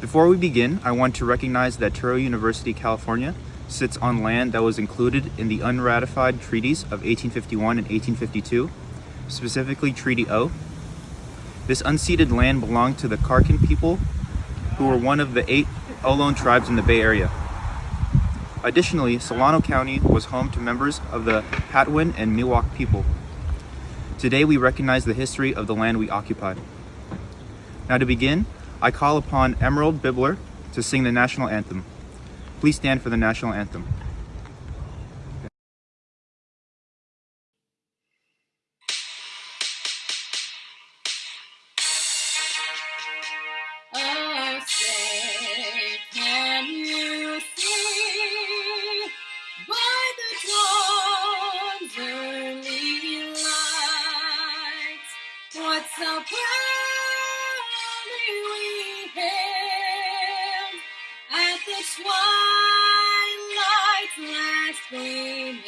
Before we begin, I want to recognize that Touro University, California sits on land that was included in the unratified treaties of 1851 and 1852, specifically Treaty O. This unceded land belonged to the Karkin people, who were one of the eight Ohlone tribes in the Bay Area. Additionally, Solano County was home to members of the Patwin and Miwok people. Today we recognize the history of the land we occupy. Now to begin, I call upon Emerald Bibler to sing the national anthem. Please stand for the national anthem. Early twilight's last gleaming,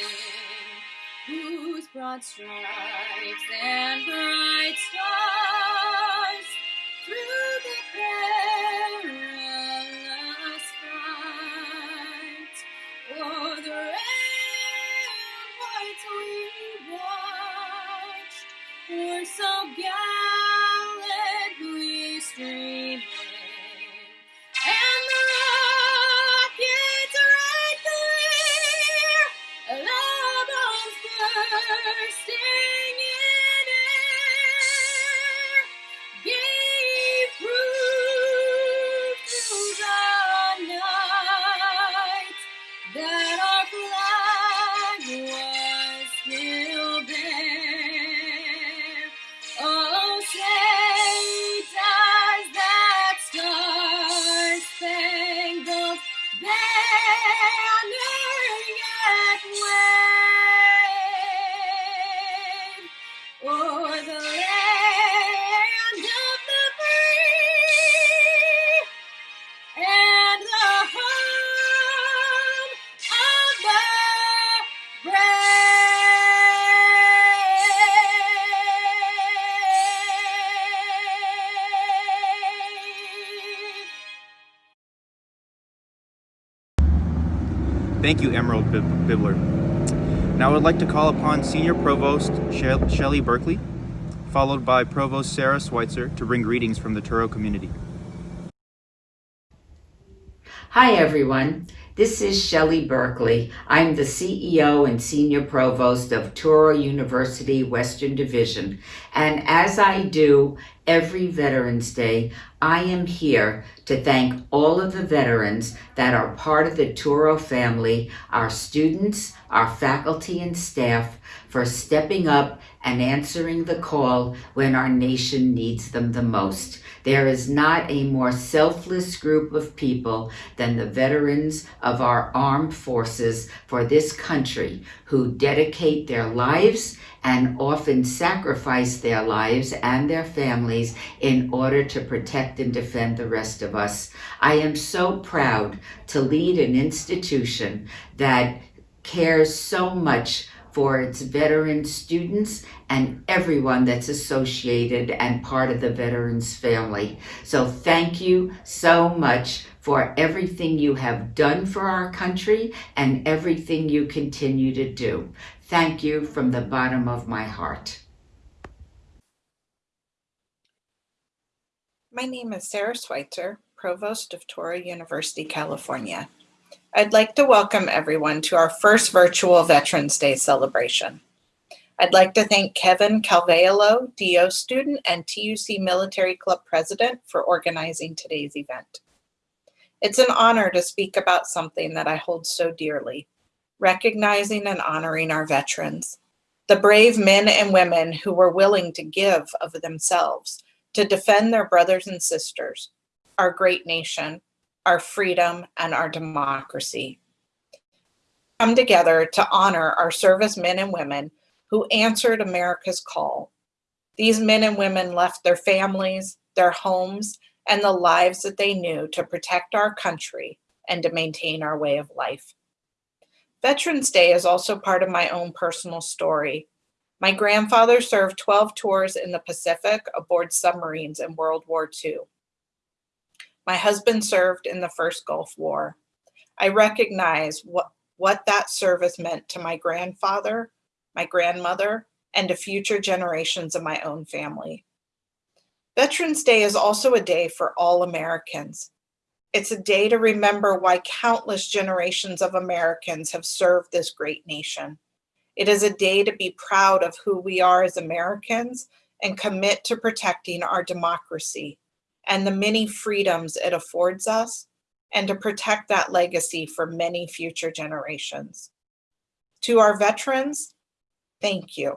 whose broad stripes and bright stars through the perilous fight o'er the white we watched were so gallantly bursting Thank you, Emerald Bib- Bibler. Now I would like to call upon Senior Provost Shel- Shelley Berkeley, followed by Provost Sarah Schweitzer to bring greetings from the Touro community. Hi, everyone. This is Shelley Berkeley. I'm the CEO and Senior Provost of Touro University Western Division. And as I do every Veterans Day, I am here to thank all of the veterans that are part of the Touro family, our students, our faculty and staff, for stepping up and answering the call when our nation needs them the most. There is not a more selfless group of people than the veterans of our armed forces for this country who dedicate their lives and often sacrifice their lives and their families in order to protect and defend the rest of us. I am so proud to lead an institution that cares so much for its veteran students and everyone that's associated and part of the veterans family. So thank you so much for everything you have done for our country and everything you continue to do. Thank you from the bottom of my heart. My name is Sarah Schweitzer, Provost of Touro University, California. I'd like to welcome everyone to our first virtual Veterans Day celebration. I'd like to thank Kevin Calveolo, DO student and TUC Military Club president for organizing today's event. It's an honor to speak about something that I hold so dearly, recognizing and honoring our veterans, the brave men and women who were willing to give of themselves to defend their brothers and sisters, our great nation, our freedom, and our democracy. Come together to honor our servicemen and women who answered America's call. These men and women left their families, their homes, and the lives that they knew to protect our country and to maintain our way of life. Veterans Day is also part of my own personal story. My grandfather served 12 tours in the Pacific aboard submarines in World War II. My husband served in the first Gulf War. I recognize what, what that service meant to my grandfather, my grandmother, and to future generations of my own family. Veterans Day is also a day for all Americans. It's a day to remember why countless generations of Americans have served this great nation. It is a day to be proud of who we are as Americans and commit to protecting our democracy and the many freedoms it affords us and to protect that legacy for many future generations. To our veterans, thank you.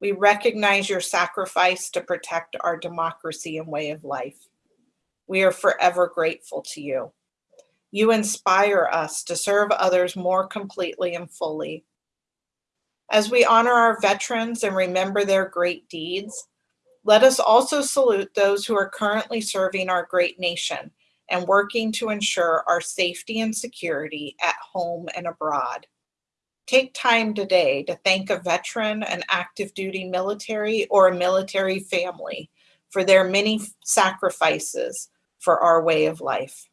We recognize your sacrifice to protect our democracy and way of life. We are forever grateful to you. You inspire us to serve others more completely and fully. As we honor our veterans and remember their great deeds, let us also salute those who are currently serving our great nation and working to ensure our safety and security at home and abroad. Take time today to thank a veteran, an active duty military, or a military family for their many sacrifices for our way of life.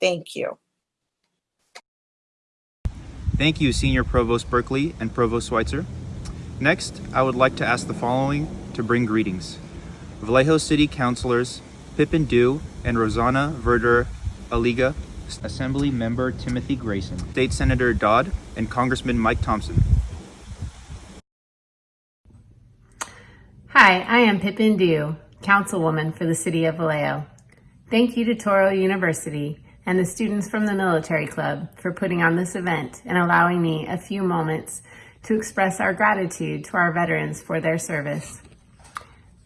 Thank you. Thank you, Senior Provost Berkeley and Provost Schweitzer. Next, I would like to ask the following to bring greetings. Vallejo City Councilors Pippin Dew and Rozzana Verder Aliga, Assembly Member Timothy Grayson, State Senator Dodd, and Congressman Mike Thompson. Hi, I am Pippin Dew, Councilwoman for the City of Vallejo. Thank you to Touro University and the students from the Military Club for putting on this event and allowing me a few moments to express our gratitude to our veterans for their service.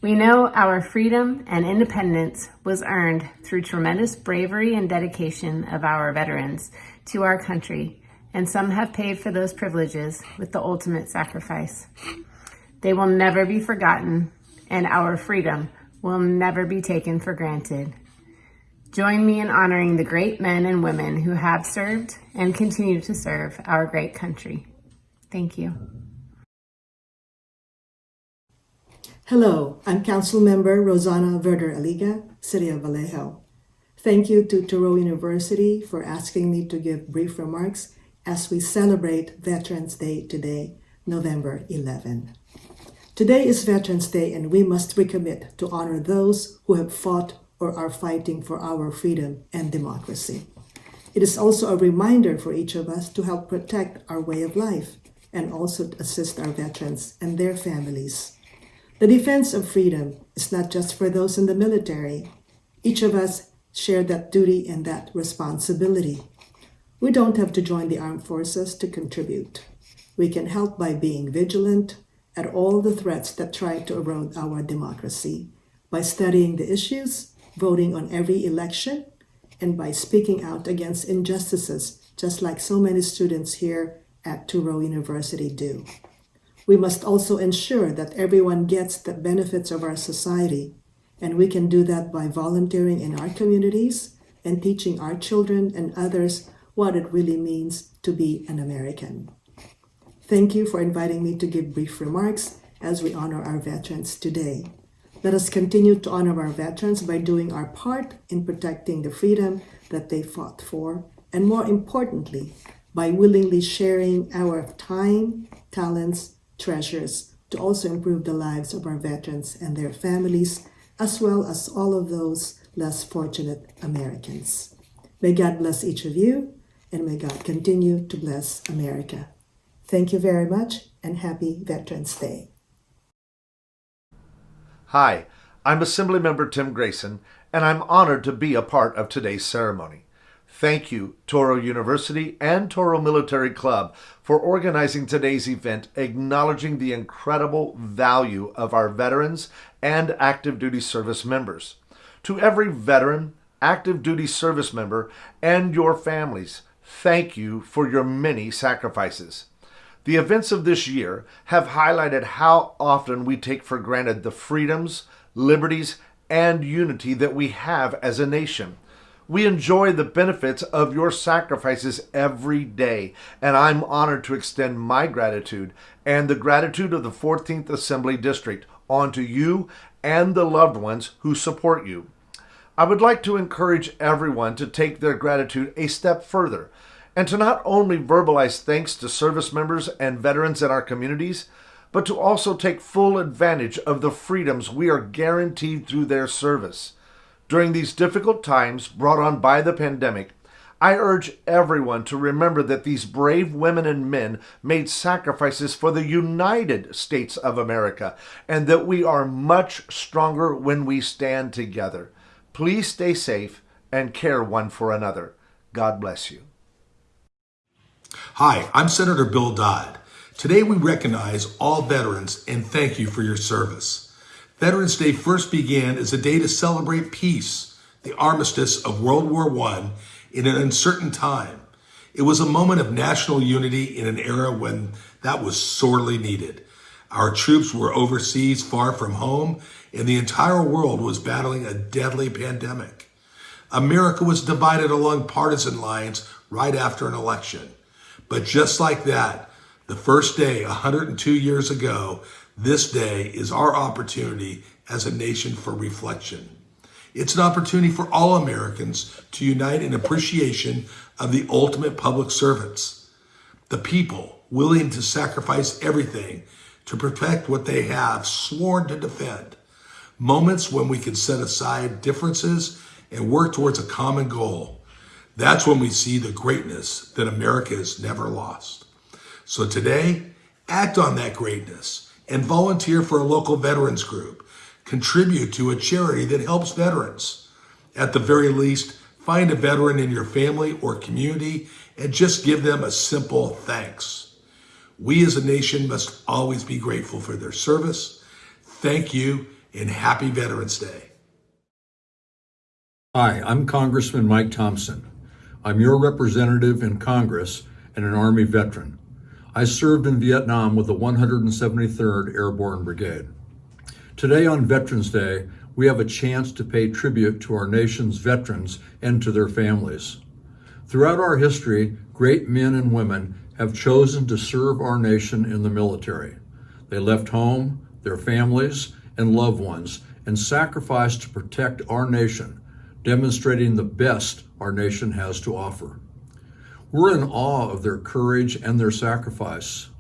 We know our freedom and independence was earned through tremendous bravery and dedication of our veterans to our country, and some have paid for those privileges with the ultimate sacrifice. They will never be forgotten, and our freedom will never be taken for granted. Join me in honoring the great men and women who have served and continue to serve our great country. Thank you. Hello, I'm Council Member Rozzana Verder Aliga, City of Vallejo. Thank you to Touro University for asking me to give brief remarks as we celebrate Veterans Day today, November 11. Today is Veterans Day and we must recommit to honor those who have fought or are fighting for our freedom and democracy. It is also a reminder for each of us to help protect our way of life and also assist our veterans and their families the defense of freedom is not just for those in the military. Each of us share that duty and that responsibility. We don't have to join the armed forces to contribute. We can help by being vigilant at all the threats that try to erode our democracy, by studying the issues, voting on every election, and by speaking out against injustices, just like so many students here at Touro University do. We must also ensure that everyone gets the benefits of our society, and we can do that by volunteering in our communities and teaching our children and others what it really means to be an American. Thank you for inviting me to give brief remarks as we honor our veterans today. Let us continue to honor our veterans by doing our part in protecting the freedom that they fought for, and more importantly, by willingly sharing our time, talents, treasures to also improve the lives of our veterans and their families, as well as all of those less fortunate Americans. May God bless each of you, and may God continue to bless America. Thank you very much, and happy Veterans Day. Hi, I'm Assemblymember Tim Grayson, and I'm honored to be a part of today's ceremony. Thank you, Touro University and Touro Military Club, for organizing today's event, acknowledging the incredible value of our veterans and active duty service members. To every veteran, active duty service member, and your families, thank you for your many sacrifices. The events of this year have highlighted how often we take for granted the freedoms, liberties, and unity that we have as a nation. We enjoy the benefits of your sacrifices every day, and I'm honored to extend my gratitude and the gratitude of the 14th Assembly District onto you and the loved ones who support you. I would like to encourage everyone to take their gratitude a step further and to not only verbalize thanks to service members and veterans in our communities, but to also take full advantage of the freedoms we are guaranteed through their service. During these difficult times brought on by the pandemic, I urge everyone to remember that these brave women and men made sacrifices for the United States of America and that we are much stronger when we stand together. Please stay safe and care one for another. God bless you. Hi, I'm Senator Bill Dodd. Today we recognize all veterans and thank you for your service. Veterans Day first began as a day to celebrate peace, the armistice of World War I in an uncertain time. It was a moment of national unity in an era when that was sorely needed. Our troops were overseas far from home and the entire world was battling a deadly pandemic. America was divided along partisan lines right after an election. But just like that, the first day 102 years ago, this day is our opportunity as a nation for reflection. It's an opportunity for all Americans to unite in appreciation of the ultimate public servants, the people willing to sacrifice everything to protect what they have sworn to defend. Moments when we can set aside differences and work towards a common goal. That's when we see the greatness that America has never lost. So today, act on that greatness and volunteer for a local veterans group. Contribute to a charity that helps veterans. At the very least, find a veteran in your family or community and just give them a simple thanks. We as a nation must always be grateful for their service. Thank you and happy Veterans Day. Hi, I'm Congressman Mike Thompson. I'm your representative in Congress and an Army veteran. I served in Vietnam with the 173rd Airborne Brigade. Today on Veterans Day, we have a chance to pay tribute to our nation's veterans and to their families. Throughout our history, great men and women have chosen to serve our nation in the military. They left home, their families, and loved ones and sacrificed to protect our nation, demonstrating the best our nation has to offer. We're in awe of their courage and their sacrifice.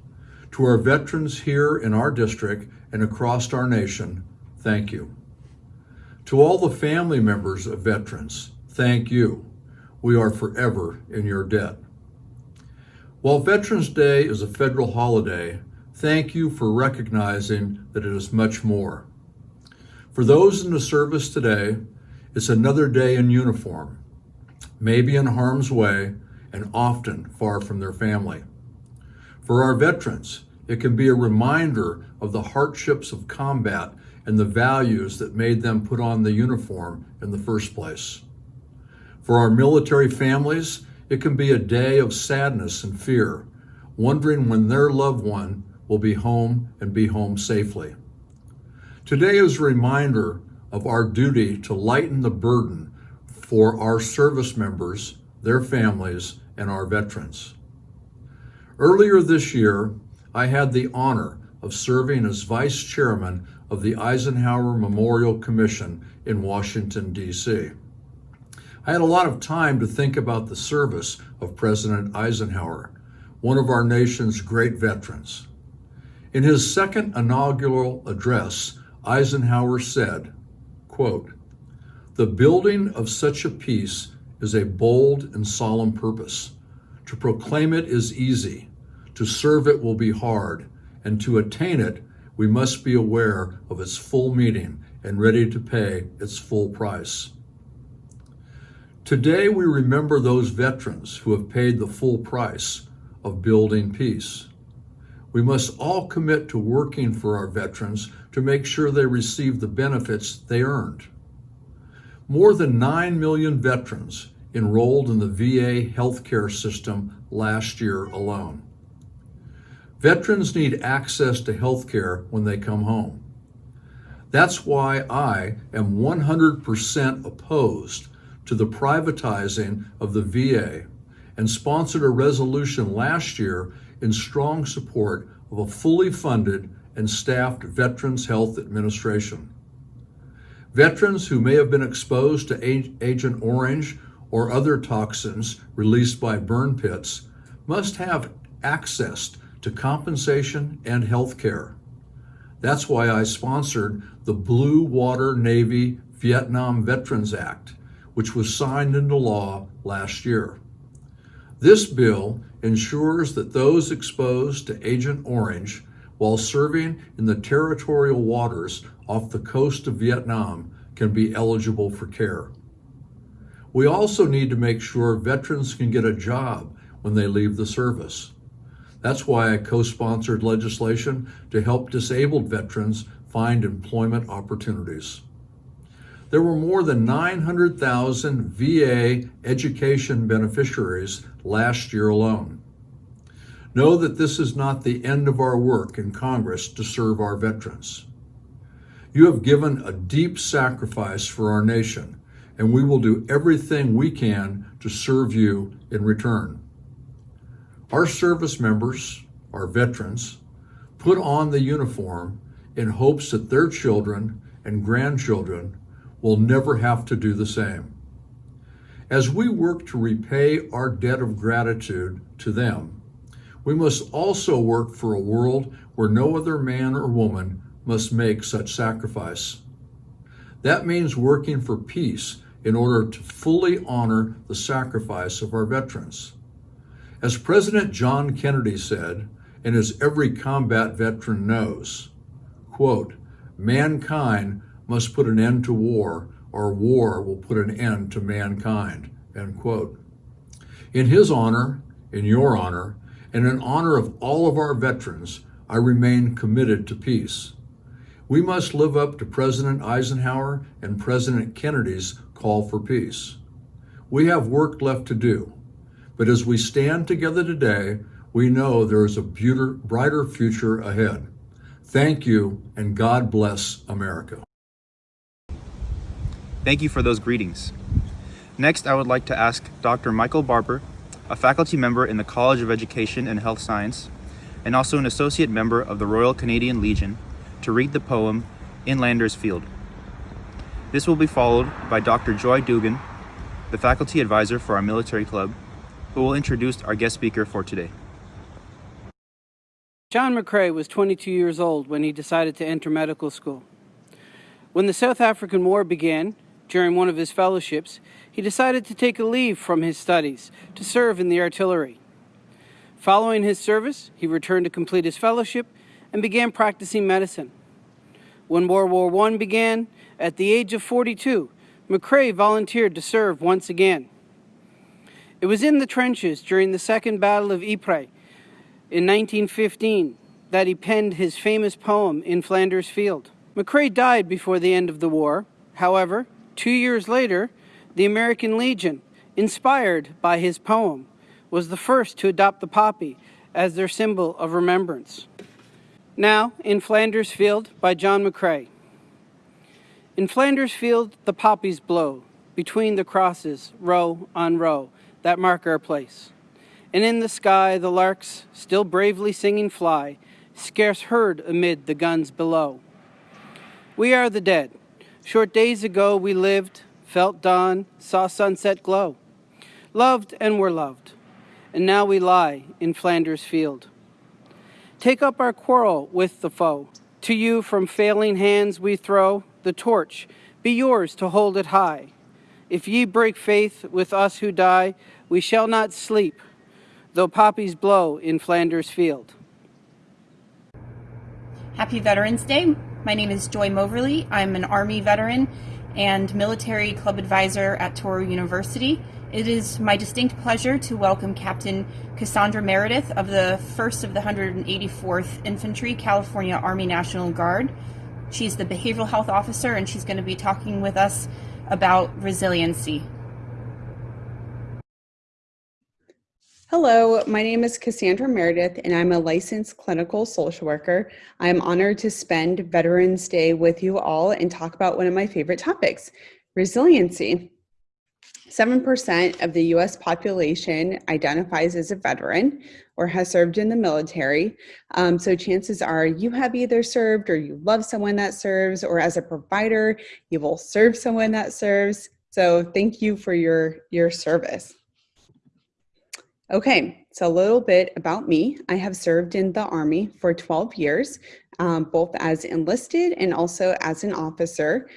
To our veterans here in our district and across our nation, thank you. To all the family members of veterans, thank you. We are forever in your debt. While Veterans Day is a federal holiday, thank you for recognizing that it is much more. For those in the service today, it's another day in uniform, maybe in harm's way, and often far from their family. For our veterans, it can be a reminder of the hardships of combat and the values that made them put on the uniform in the first place. For our military families, it can be a day of sadness and fear, wondering when their loved one will be home and be home safely. Today is a reminder of our duty to lighten the burden for our service members, their families, and our veterans. Earlier this year, I had the honor of serving as Vice Chairman of the Eisenhower Memorial Commission in Washington, D.C. I had a lot of time to think about the service of President Eisenhower, one of our nation's great veterans. In his second inaugural address, Eisenhower said, quote, The building of such a peace is a bold and solemn purpose. To proclaim it is easy, to serve it will be hard, and to attain it, we must be aware of its full meaning and ready to pay its full price. Today, we remember those veterans who have paid the full price of building peace. We must all commit to working for our veterans to make sure they receive the benefits they earned. More than 9 million veterans enrolled in the VA healthcare system last year alone. Veterans need access to healthcare when they come home. That's why I am 100% opposed to the privatizing of the VA and sponsored a resolution last year in strong support of a fully funded and staffed Veterans Health Administration. Veterans who may have been exposed to Agent Orange or other toxins released by burn pits must have access to compensation and health care. That's why I sponsored the Blue Water Navy Vietnam Veterans Act, which was signed into law last year. This bill ensures that those exposed to Agent Orange while serving in the territorial waters off the coast of Vietnam can be eligible for care. We also need to make sure veterans can get a job when they leave the service. That's why I co-sponsored legislation to help disabled veterans find employment opportunities. There were more than 900,000 VA education beneficiaries last year alone. Know that this is not the end of our work in Congress to serve our veterans. You have given a deep sacrifice for our nation, and we will do everything we can to serve you in return. Our service members, our veterans, put on the uniform in hopes that their children and grandchildren will never have to do the same. As we work to repay our debt of gratitude to them, we must also work for a world where no other man or woman must make such sacrifice. That means working for peace in order to fully honor the sacrifice of our veterans. As President John Kennedy said, and as every combat veteran knows, quote, mankind must put an end to war or war will put an end to mankind, end quote. In his honor, in your honor, and in honor of all of our veterans, I remain committed to peace. We must live up to President Eisenhower and President Kennedy's call for peace. We have work left to do, but as we stand together today, we know there is a brighter future ahead. Thank you, and God bless America. Thank you for those greetings. Next, I would like to ask Dr. Michael Barber, a faculty member in the College of Education and Health Science, and also an associate member of the Royal Canadian Legion, to read the poem In Flanders Field. This will be followed by Dr. Joy Dugan, the faculty advisor for our military club, who will introduce our guest speaker for today. John McCrae was 22 years old when he decided to enter medical school. When the South African War began, during one of his fellowships, he decided to take a leave from his studies to serve in the artillery. Following his service, he returned to complete his fellowship and began practicing medicine. When World War I began, at the age of 42, McCrae volunteered to serve once again. It was in the trenches during the Second Battle of Ypres in 1915 that he penned his famous poem In Flanders Field. McCrae died before the end of the war. However, two years later, the American Legion, inspired by his poem, was the first to adopt the poppy as their symbol of remembrance. Now, In Flanders Field by John McCrae. In Flanders Field, the poppies blow between the crosses, row on row, that mark our place. And in the sky, the larks, still bravely singing, fly, scarce heard amid the guns below. We are the dead. Short days ago we lived, felt dawn, saw sunset glow, loved and were loved, and now we lie in Flanders Field. Take up our quarrel with the foe. To you from failing hands we throw the torch. Be yours to hold it high. If ye break faith with us who die, we shall not sleep, though poppies blow in Flanders Field. Happy Veterans Day. My name is Joy Moverly. I'm an Army veteran and military club advisor at Touro University. It is my distinct pleasure to welcome Captain Cassandra Meredith of the 1st of the 184th Infantry California Army National Guard. She's the behavioral health officer and she's going to be talking with us about resiliency. Hello, my name is Cassandra Meredith, and I'm a licensed clinical social worker. I'm honored to spend Veterans Day with you all and talk about one of my favorite topics resiliency. 7% of the US population identifies as a veteran or has served in the military. Um, so chances are you have either served or you love someone that serves, or as a provider, you will serve someone that serves. So thank you for your, your service. Okay, so a little bit about me. I have served in the Army for 12 years, um, both as enlisted and also as an officer.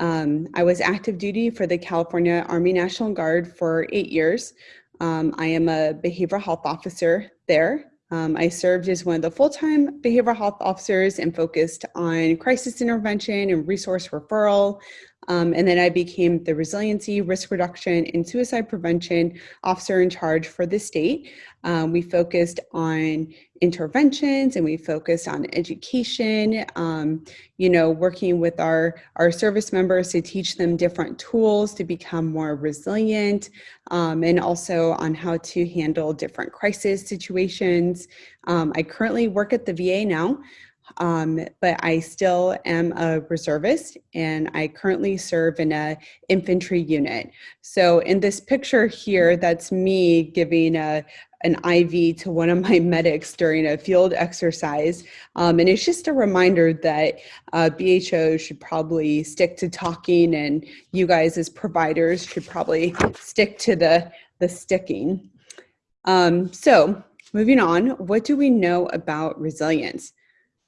Um, I was active duty for the California Army National Guard for eight years. Um, I am a behavioral health officer there. Um, I served as one of the full-time behavioral health officers and focused on crisis intervention and resource referral. Um, and then I became the resiliency, risk reduction, and suicide prevention officer in charge for the state. Um, we focused on interventions and we focused on education, um, you know, working with our, our service members to teach them different tools to become more resilient um, and also on how to handle different crisis situations. Um, I currently work at the VA now. Um, but I still am a reservist and I currently serve in a infantry unit. So in this picture here, that's me giving a, an IV to one of my medics during a field exercise. Um, and it's just a reminder that uh, BHO should probably stick to talking and you guys as providers should probably stick to the, the sticking. Um, so moving on, what do we know about resilience?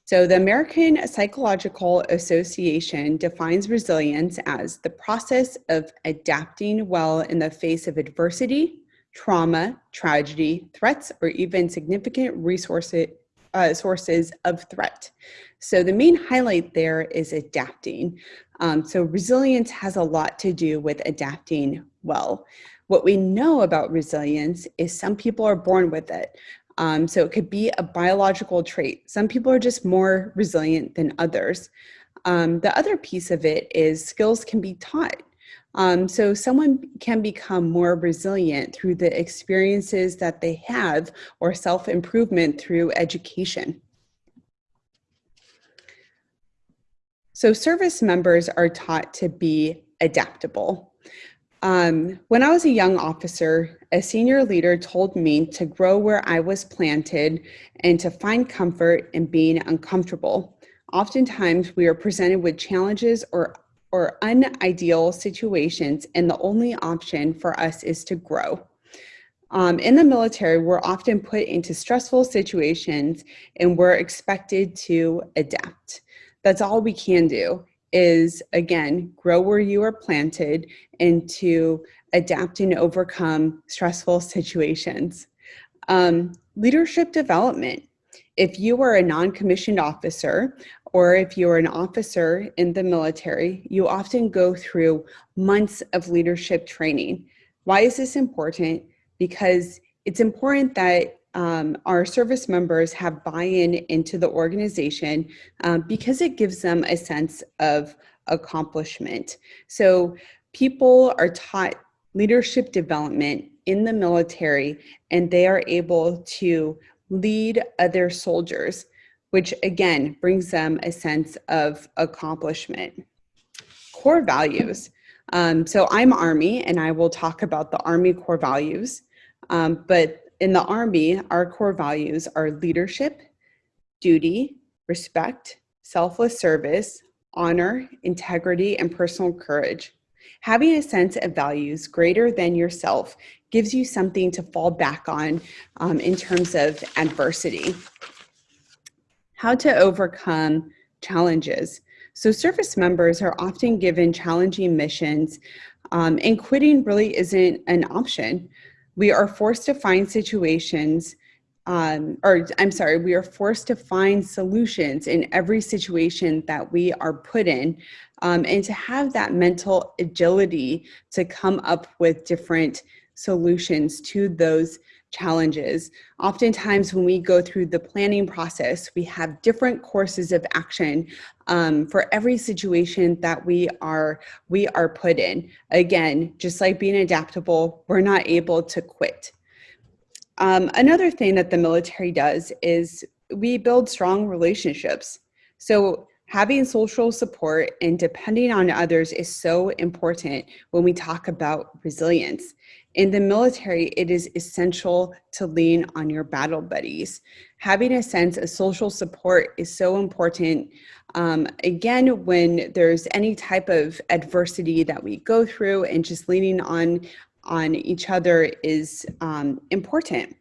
So the American Psychological Association defines resilience as the process of adapting well in the face of adversity, trauma, tragedy, threats, or even significant resources, uh, sources of threat. So the main highlight there is adapting. Um, so resilience has a lot to do with adapting well. What we know about resilience is some people are born with it. Um, so it could be a biological trait. Some people are just more resilient than others. Um, the other piece of it is skills can be taught. Um, so someone can become more resilient through the experiences that they have or self-improvement through education. So service members are taught to be adaptable. Um, when I was a young officer, a senior leader told me to grow where I was planted and to find comfort in being uncomfortable. Oftentimes, we are presented with challenges or or unideal situations, and the only option for us is to grow. Um, in the military, we're often put into stressful situations and we're expected to adapt. That's all we can do is, again, grow where you are planted and to adapt and overcome stressful situations. Um, leadership development. If you are a non-commissioned officer or if you're an officer in the military, you often go through months of leadership training. Why is this important? Because it's important that um, our service members have buy-in into the organization um, because it gives them a sense of accomplishment. So people are taught leadership development in the military and they are able to lead other soldiers which again brings them a sense of accomplishment. Core values. Um, so I'm Army and I will talk about the Army core values. Um, but in the Army, our core values are leadership, duty, respect, selfless service, honor, integrity, and personal courage. Having a sense of values greater than yourself gives you something to fall back on um, in terms of adversity how to overcome challenges. So service members are often given challenging missions um, and quitting really isn't an option. We are forced to find situations um, or I'm sorry, we are forced to find solutions in every situation that we are put in um, and to have that mental agility to come up with different solutions to those challenges. Oftentimes when we go through the planning process, we have different courses of action um, for every situation that we are, we are put in. Again, just like being adaptable, we're not able to quit. Um, another thing that the military does is we build strong relationships. So Having social support and depending on others is so important when we talk about resilience. In the military, it is essential to lean on your battle buddies. Having a sense of social support is so important. Um, again, when there's any type of adversity that we go through and just leaning on, on each other is um, important.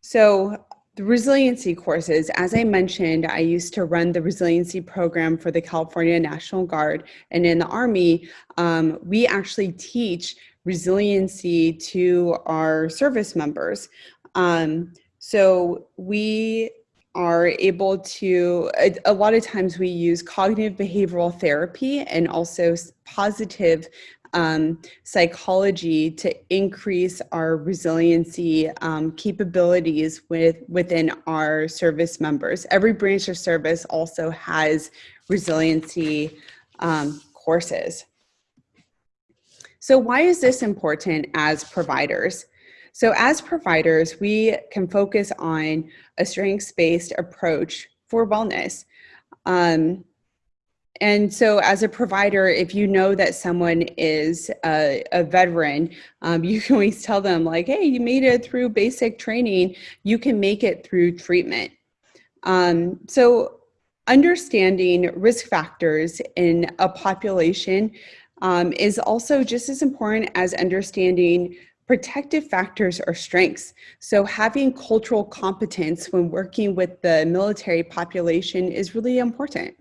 So the resiliency courses, as I mentioned, I used to run the resiliency program for the California National Guard. And in the Army, um, we actually teach resiliency to our service members. Um, so we are able to, a, a, lot of times we use cognitive behavioral therapy and also positive um, psychology to increase our resiliency um, capabilities with, within our service members. Every branch of service also has resiliency um, courses. So why is this important as providers? So as providers, we can focus on a strengths-based approach for wellness. Um, and so as a provider, if you know that someone is a, a veteran, um, you can always tell them like, hey, you made it through basic training, you can make it through treatment. Um, so understanding risk factors in a population um, is also just as important as understanding protective factors or strengths. So having cultural competence when working with the military population is really important.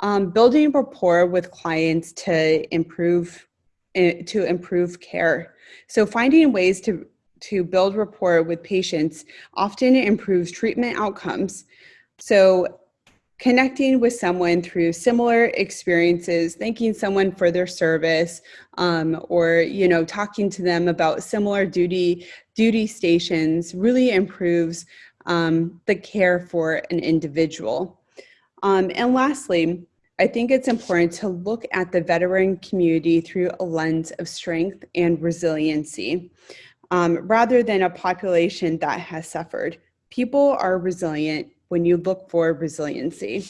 Um, building rapport with clients to improve eh, to improve care. So finding ways to to build rapport with patients often improves treatment outcomes. So connecting with someone through similar experiences, thanking someone for their service, um, or you know, talking to them about similar duty duty stations really improves um, the care for an individual. Um, and lastly, I think it's important to look at the veteran community through a lens of strength and resiliency, um, rather than a population that has suffered. People are resilient when you look for resiliency.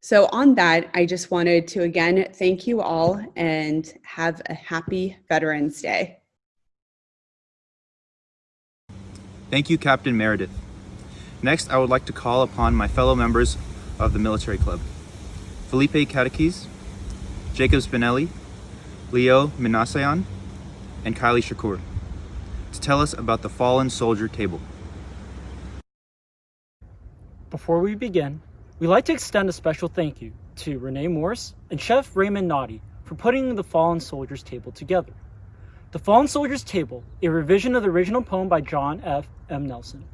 So on that, I just wanted to again, thank you all and have a happy Veterans Day. Thank you, Captain Meredith. Next, I would like to call upon my fellow members of the Military Club. Felipe Catequese, Jacob Spinelli, Leo Minasayan, and Kylie Shakur to tell us about the Fallen Soldier Table. Before we begin, we'd like to extend a special thank you to Renee Morse and Chef Raymond Naughty for putting the Fallen Soldiers Table together. The Fallen Soldiers Table, a revision of the original poem by John F. M. Nelson.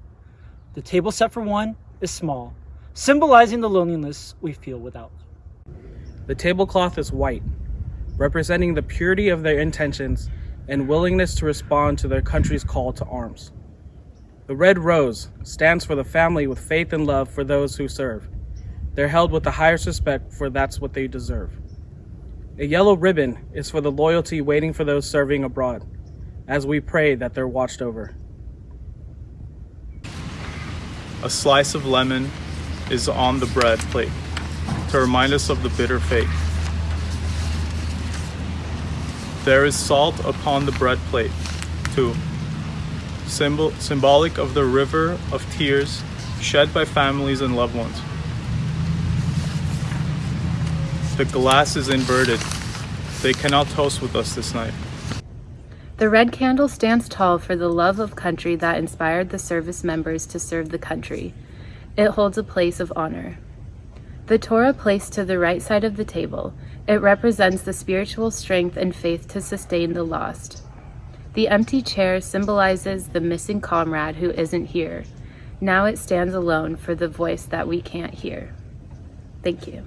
The table set for one is small, symbolizing the loneliness we feel without. The tablecloth is white, representing the purity of their intentions and willingness to respond to their country's call to arms. The red rose stands for the family with faith and love for those who serve. They're held with the highest respect for that's what they deserve. A yellow ribbon is for the loyalty waiting for those serving abroad, as we pray that they're watched over. A slice of lemon is on the bread plate to remind us of the bitter fate. There is salt upon the bread plate, too symbol, symbolic of the river of tears shed by families and loved ones. The glass is inverted. They cannot toast with us this night. The red candle stands tall for the love of country that inspired the service members to serve the country. It holds a place of honor. The Torah placed to the right side of the table, it represents the spiritual strength and faith to sustain the lost. The empty chair symbolizes the missing comrade who isn't here. Now it stands alone for the voice that we can't hear. Thank you.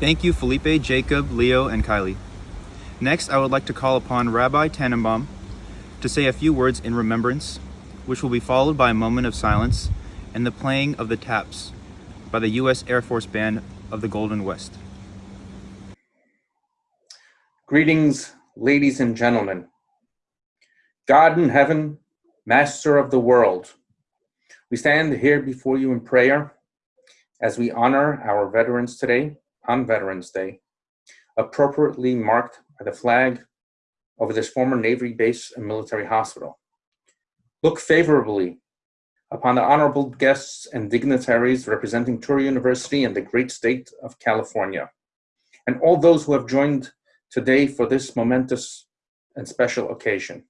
Thank you, Felipe, Jacob, Leo, and Kylie. Next, I would like to call upon Rabbi Tannenbaum to say a few words in remembrance, which will be followed by a moment of silence and the playing of the taps by the U.S. Air Force Band of the Golden West. Greetings, ladies and gentlemen. God in heaven, Master of the world, we stand here before you in prayer as we honor our veterans today on Veterans Day, appropriately marked by the flag over this former Navy base and military hospital. Look favorably upon the honorable guests and dignitaries representing Touro University and the great state of California, and all those who have joined today for this momentous and special occasion.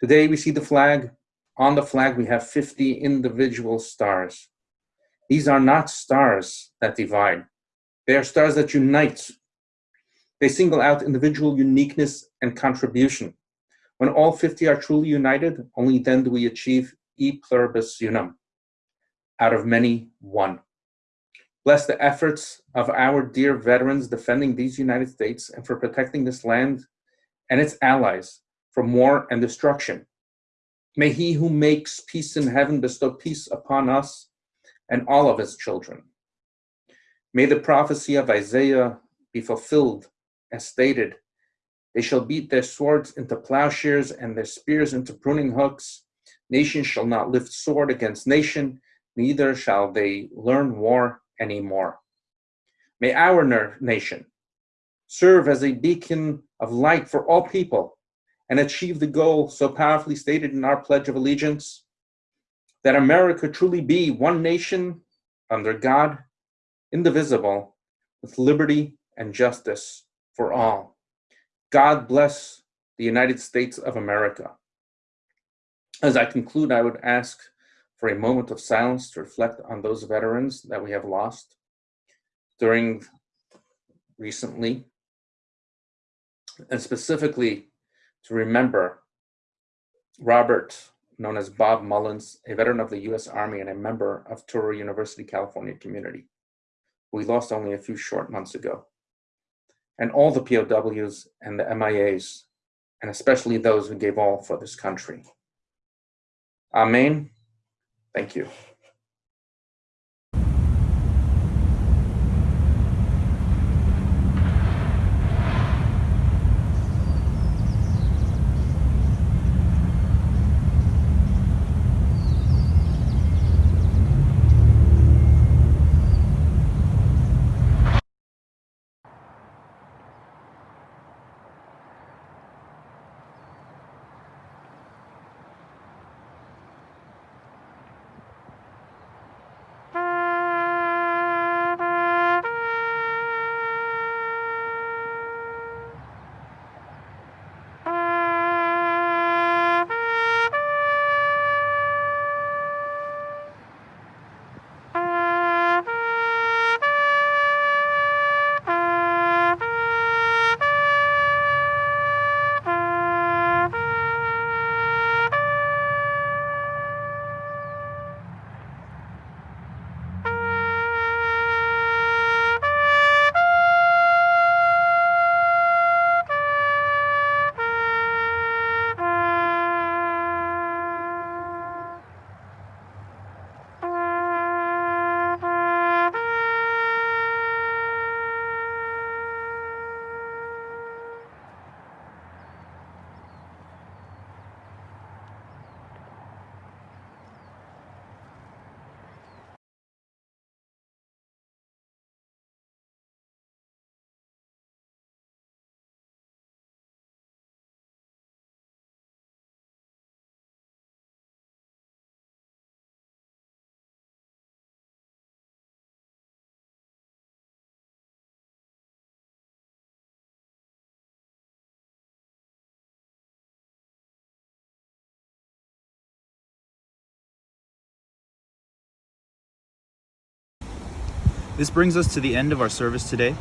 Today we see the flag. On the flag we have 50 individual stars. These are not stars that divide. They are stars that unite. They single out individual uniqueness and contribution. When all 50 are truly united, only then do we achieve e pluribus unum, out of many, one. Bless the efforts of our dear veterans defending these United States and for protecting this land and its allies from war and destruction. May he who makes peace in heaven bestow peace upon us and all of his children. May the prophecy of Isaiah be fulfilled as stated. They shall beat their swords into plowshares and their spears into pruning hooks. Nation shall not lift sword against nation, neither shall they learn war anymore. May our nation serve as a beacon of light for all people and achieve the goal so powerfully stated in our Pledge of Allegiance that America truly be one nation under God, indivisible, with liberty and justice for all. God bless the United States of America. As I conclude, I would ask for a moment of silence to reflect on those veterans that we have lost during recently, and specifically to remember Robert, known as Bob Mullins, a veteran of the US Army and a member of Touro University, California community, we lost only a few short months ago and all the POWs and the MIAs, and especially those who gave all for this country. Amen. Thank you. This brings us to the end of our service today.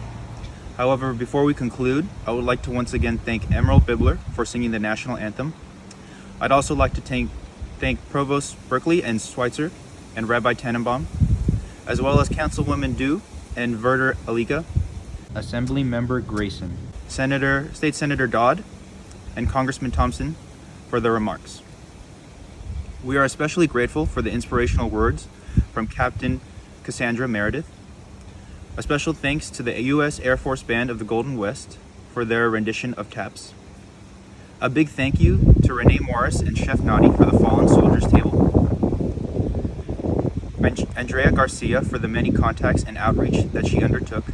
However, before we conclude, I would like to once again thank Emerald Bibler for singing the national anthem. I'd also like to thank, thank Provost Berkeley and Sweitzer and Rabbi Tannenbaum, as well as Councilwoman Dew and Verder Aliga, Assembly Member Grayson, Senator, State Senator Dodd, and Congressman Thompson for their remarks. We are especially grateful for the inspirational words from Captain Cassandra Meredith, a special thanks to the U.S. Air Force Band of the Golden West for their rendition of TAPS. A big thank you to Renee Morris and Chef Nadi for the Fallen Soldiers table. And- Andrea Garcia for the many contacts and outreach that she undertook,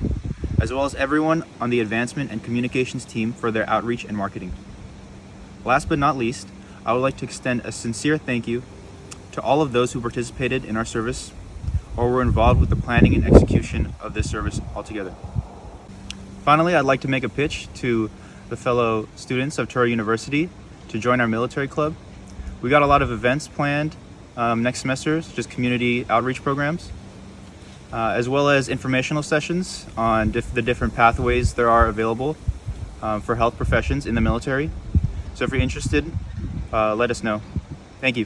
as well as everyone on the advancement and communications team for their outreach and marketing. Last but not least, I would like to extend a sincere thank you to all of those who participated in our service or were involved with the planning and execution of this service altogether. Finally, I'd like to make a pitch to the fellow students of Touro University to join our military club. We got a lot of events planned um, next semester, just community outreach programs, uh, as well as informational sessions on the different pathways there are available um, for health professions in the military. So if you're interested, uh, let us know. Thank you.